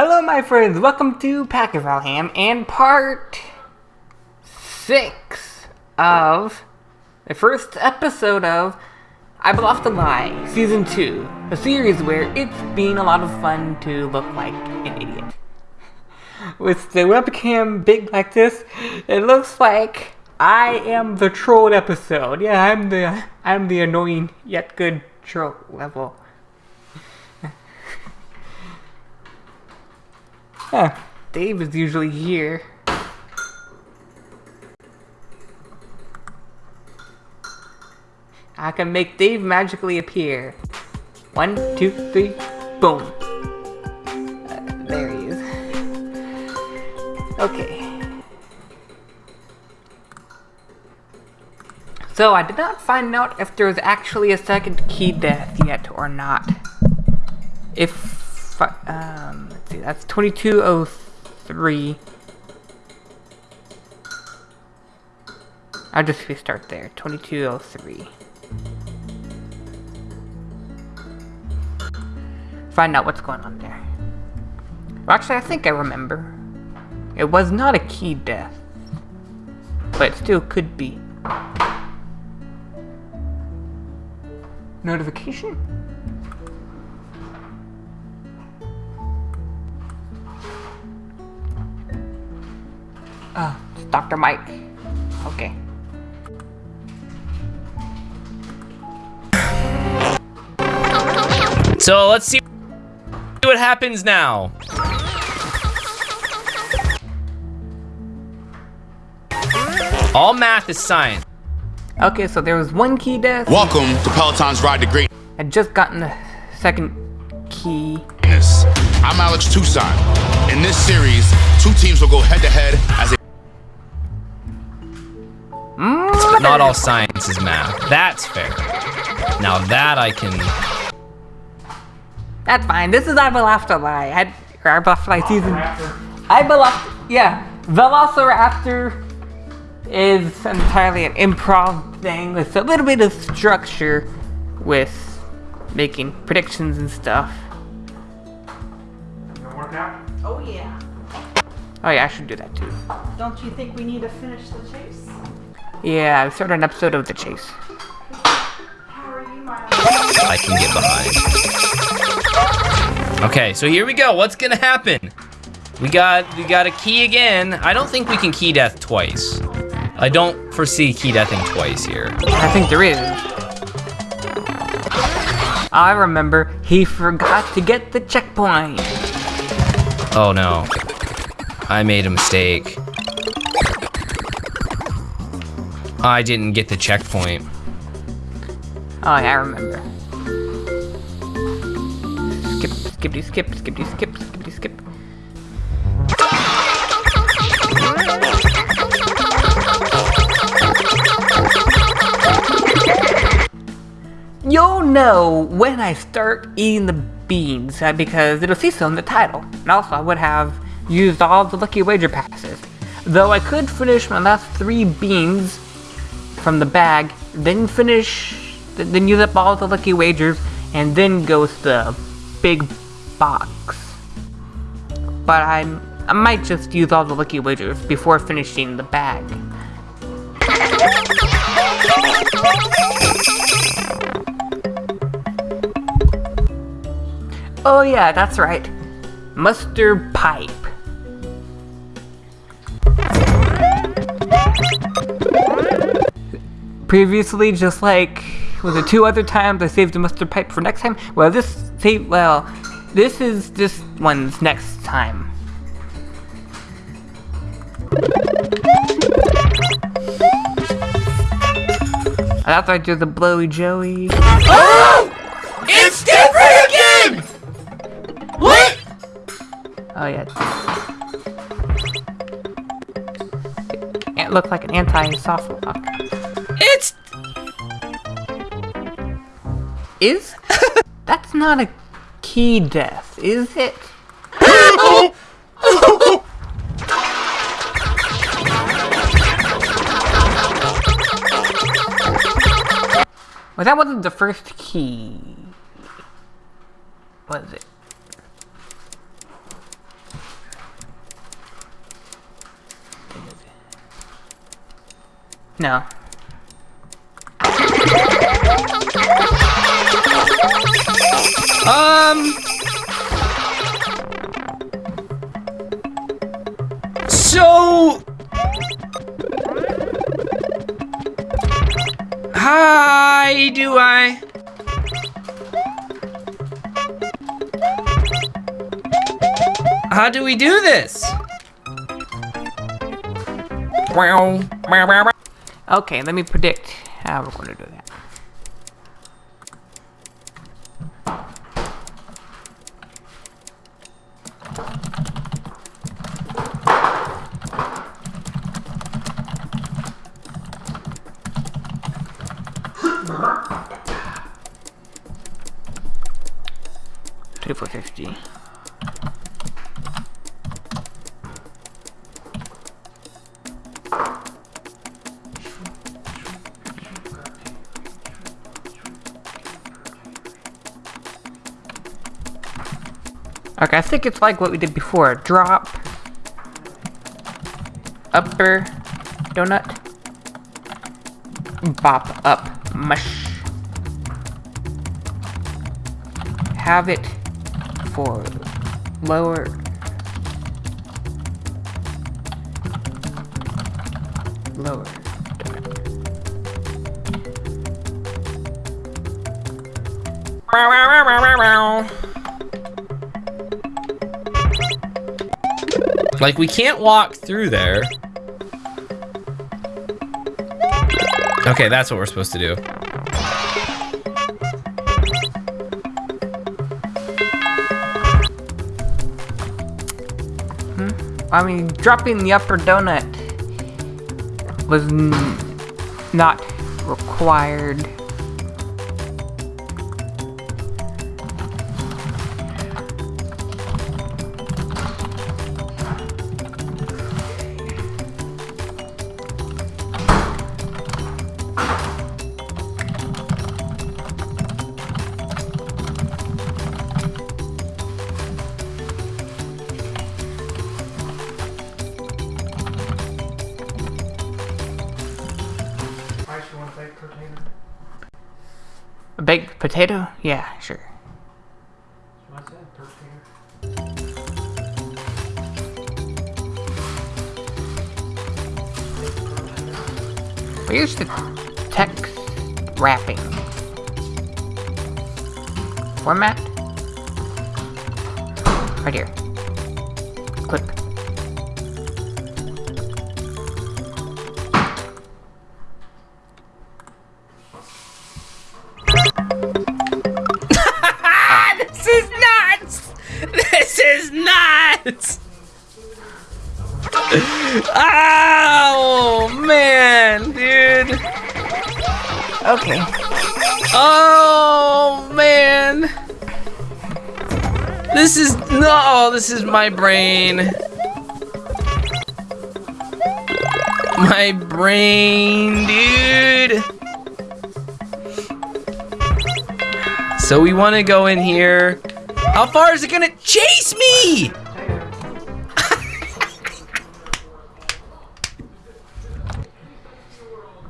Hello, my friends. Welcome to Pack of Valham and part six of the first episode of I Bluffed a Lie, Season 2, a series where it's been a lot of fun to look like an idiot. With the webcam big like this, it looks like I am the trolled episode. Yeah, I'm the I'm the annoying yet good troll level. Huh, Dave is usually here. I can make Dave magically appear. One, two, three, boom. Uh, there he is. Okay. So I did not find out if there's actually a second key death yet or not. If, um, let's see, that's 2203. I'll just restart there, 2203. Find out what's going on there. Well, actually, I think I remember. It was not a key death. But it still could be. Notification? Uh, it's Dr. Mike. Okay. So let's see what happens now. All math is science. Okay, so there was one key death. Welcome to Peloton's Ride to green. I'd just gotten the second key. Greatness. I'm Alex Tucson. In this series, two teams will go head to head as a Not all science is math. That's fair. Now that I can... That's fine. This is I Bluffed a Lie. I, or I Lie season. I Bluffed, yeah. Velociraptor is entirely an improv thing with a little bit of structure with making predictions and stuff. Oh yeah. Oh yeah, I should do that too. Don't you think we need to finish the chase? Yeah, I started an episode of The Chase. How are you, my I can get behind. Okay, so here we go. What's gonna happen? We got we got a key again. I don't think we can key death twice. I don't foresee key deathing twice here. I think there is. I remember he forgot to get the checkpoint. Oh no. I made a mistake. I didn't get the checkpoint. Oh yeah, I remember. Skip, skippity skip, skippity skip, skippity skip. You'll know when I start eating the beans uh, because it'll say so in the title. And also, I would have used all the lucky wager passes. Though I could finish my last three beans from the bag, then finish, th- then use up all the lucky wagers, and then go to the big box. But I'm, I might just use all the lucky wagers before finishing the bag. Oh yeah, that's right. Mustard pipe. Previously, just like was it two other times I saved the mustard pipe for next time? Well, this save well, this is this one's next time. After I do the blowy joey. Oh! It's different again! What? Oh yeah. It looked like an anti-soft lock. Is? That's not a key death, is it? well, that wasn't the first key. Was it? No, Um. So. Hi, do I? How do we do this? Okay, let me predict how we're going to do that. Twenty-four fifty. Okay, I think it's like what we did before. Drop. Upper donut. Bop up. Mush. Have it lower. Lower. Like, we can't walk through there. Okay, that's what we're supposed to do. I mean, dropping the upper donut was not required. A baked potato? Yeah, sure. Where's the text wrapping? Format? Right here. Clip. oh, man, dude. Okay. Oh, man. This is, no, this is my brain. My brain, dude. So we want to go in here. How far is it gonna chase me?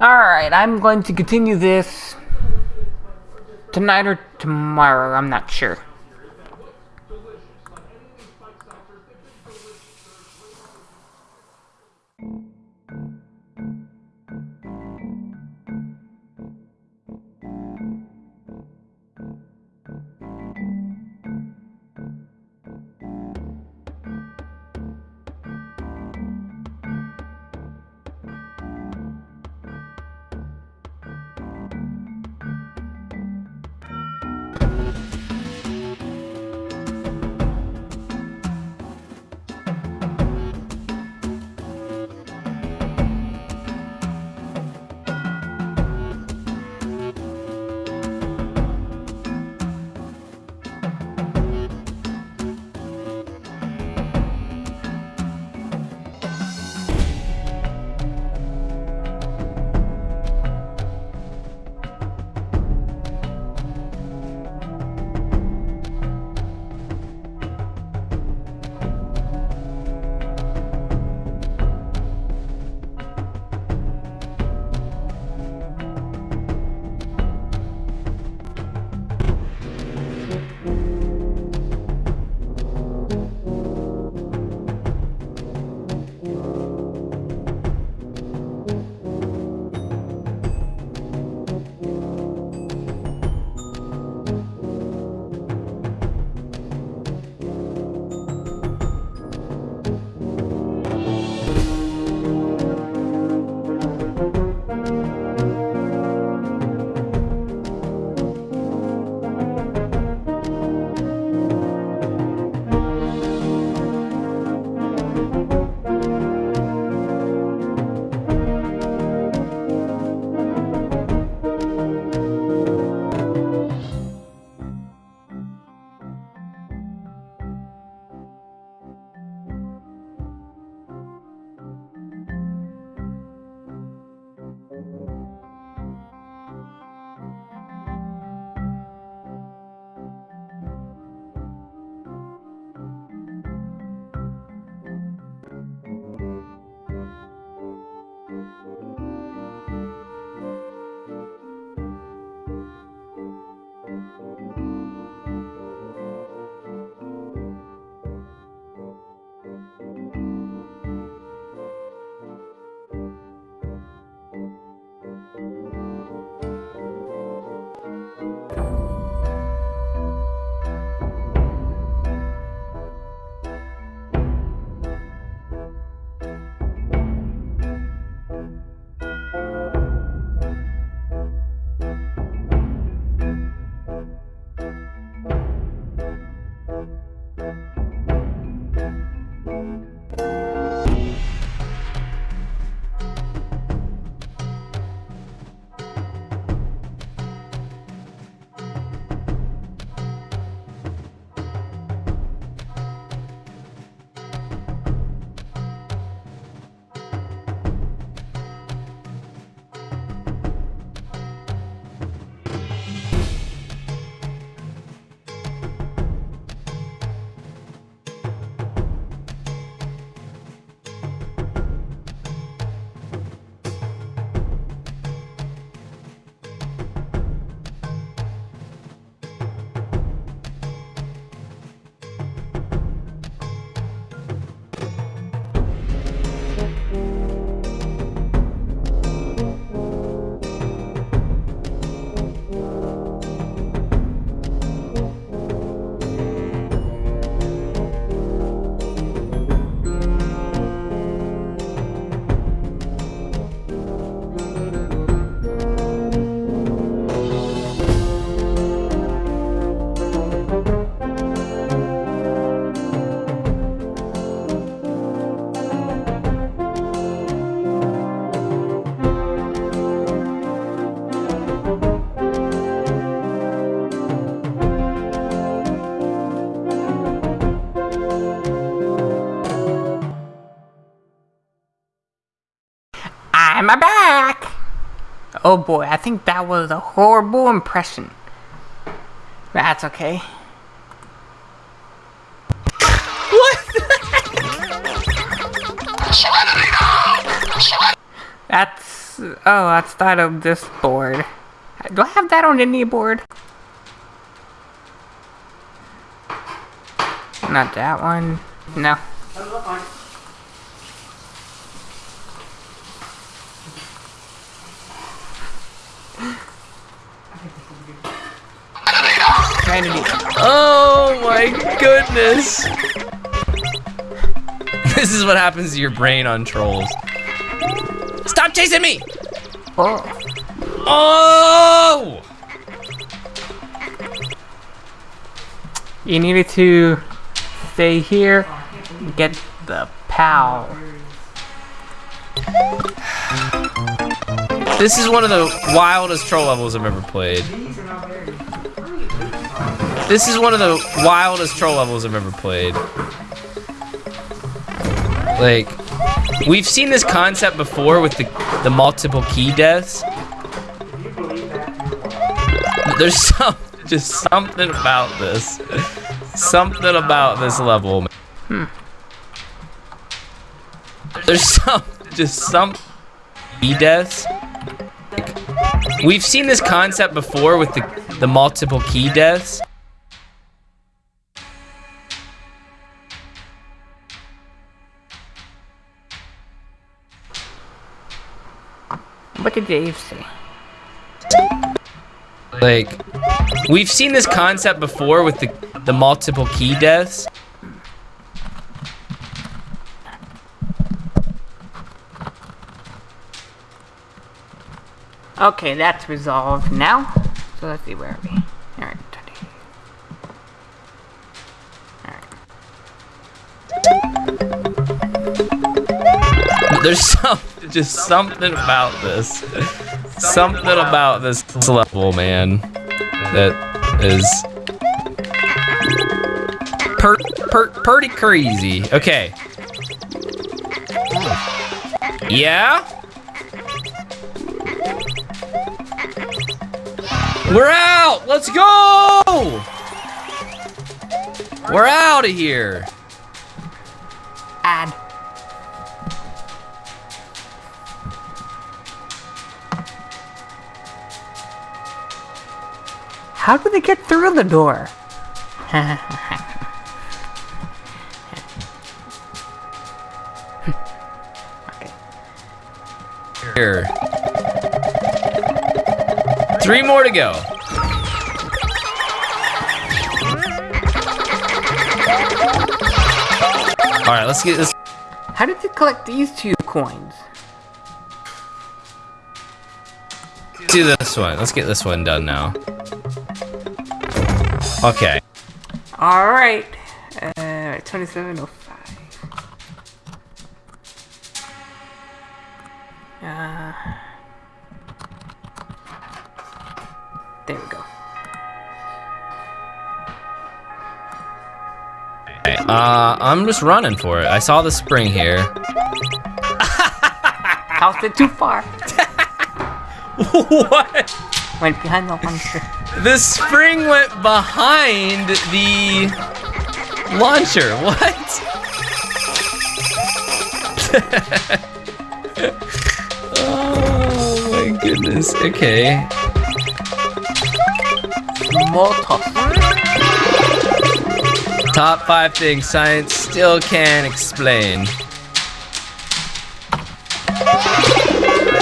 Alright, I'm going to continue this tonight or tomorrow, I'm not sure. Oh boy, I think that was a horrible impression. That's okay. What? that's oh, that's that of this board. Do I have that on any board? Not that one. No. Oh my goodness. This is what happens to your brain on trolls. Stop chasing me! Oh. Oh! You needed to stay here, get the POW. This is one of the wildest troll levels I've ever played. This is one of the wildest troll levels I've ever played. Like, we've seen this concept before with the, the multiple key deaths. There's some, just something about this. Something about this level. Hmm. There's some, just some key deaths. We've seen this concept before with the, the multiple key deaths. What did Dave say? Like, we've seen this concept before with the, the multiple key deaths. Okay, that's resolved now. So let's see where are we. Alright, 20. Alright. There's some, just something about this. Something about this level, man. That is per, per, pretty crazy. Okay. Yeah? We're out! Let's go! We're out of here. Add. How do they get through the door? okay. Here. Three more to go. All right, let's get this. How did you collect these two coins? Do this one. Let's get this one done now. Okay. Alright. Uh, 2705. Uh, there we go. Uh, I'm just running for it. I saw the spring here. Tossed it too far. what? Went behind the launcher. The spring went behind the launcher. What? oh my goodness. Okay. Top five things science still can't explain.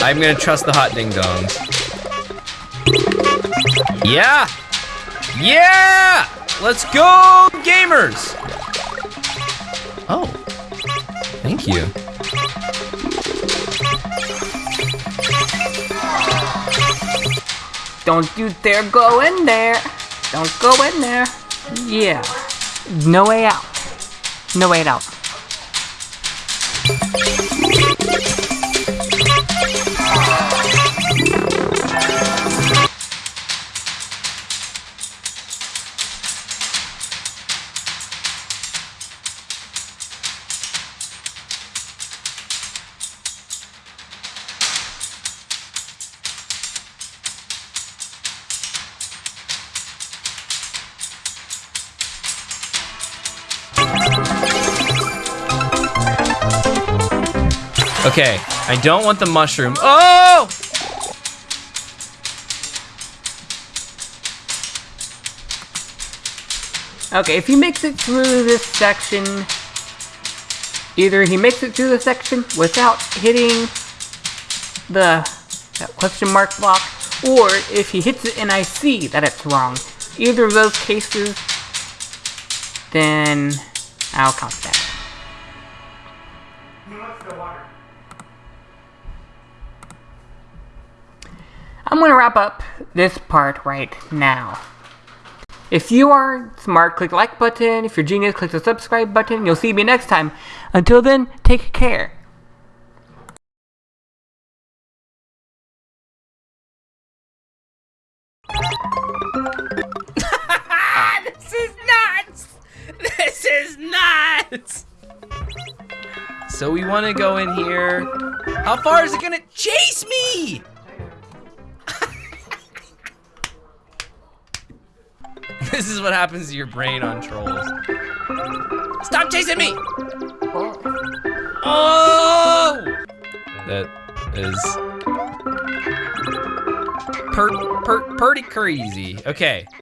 I'm gonna trust the hot ding dongs. Yeah! Yeah! Let's go, gamers! Oh. Thank you. Don't you dare go in there. Don't go in there. Yeah. No way out. No way out. Okay, I don't want the mushroom. Oh! Okay, if he makes it through this section, either he makes it through the section without hitting the question mark block, or if he hits it and I see that it's wrong. Either of those cases, then I'll count that. I'm gonna wrap up this part right now. If you are smart, click the like button. If you're genius, click the subscribe button. You'll see me next time. Until then, take care. This is nuts! This is nuts! So we want to go in here. How far is it gonna chase me? This is what happens to your brain on trolls. Stop chasing me! Oh! That is per, per, pretty crazy. Okay.